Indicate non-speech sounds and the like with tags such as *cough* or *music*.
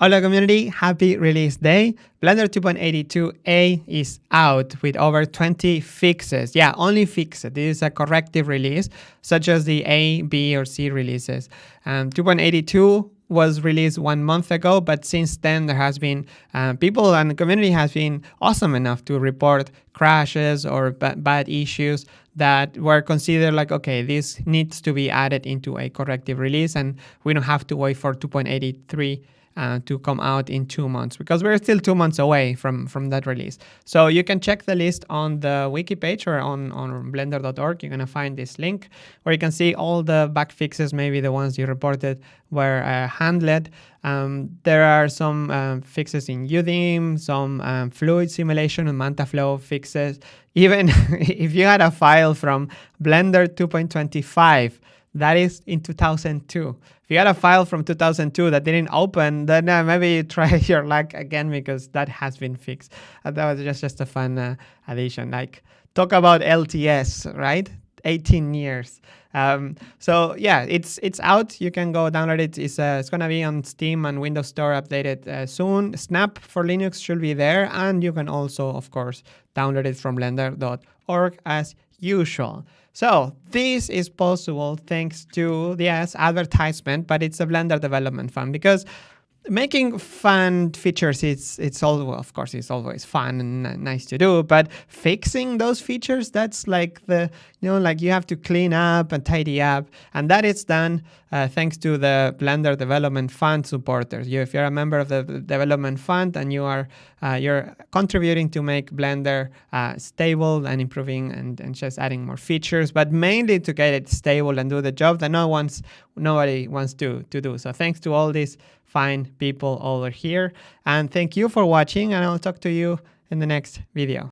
Hola community, happy release day. Blender 2.82a is out with over 20 fixes. Yeah, only fixes. This is a corrective release, such as the A, B, or C releases. Um, 2.82 was released one month ago, but since then there has been uh, people and the community has been awesome enough to report crashes or bad issues that were considered like, okay, this needs to be added into a corrective release and we don't have to wait for 2.83 uh, to come out in two months because we're still two months away from, from that release. So you can check the list on the wiki page or on, on blender.org. You're going to find this link where you can see all the bug fixes, maybe the ones you reported were uh, handled. Um, there are some um, fixes in UDIM, some um, fluid simulation and MantaFlow fixes. Even *laughs* if you had a file from Blender 2.25 that is in 2002. If you had a file from 2002 that didn't open, then uh, maybe you try *laughs* your luck again because that has been fixed. Uh, that was just, just a fun uh, addition. Like talk about LTS, right? 18 years. Um, so yeah, it's it's out. You can go download it. It's uh, it's gonna be on Steam and Windows Store updated uh, soon. Snap for Linux should be there, and you can also, of course, download it from Blender.org as usual. So this is possible thanks to, yes, advertisement, but it's a Blender development fund because making fun features it's it's all of course it's always fun and nice to do but fixing those features that's like the you know like you have to clean up and tidy up and that is done uh, thanks to the blender development fund supporters. You if you're a member of the development fund and you are uh, you're contributing to make blender uh, stable and improving and, and just adding more features but mainly to get it stable and do the job that no one's nobody wants to to do. So thanks to all these fine people over here. And thank you for watching and I'll talk to you in the next video.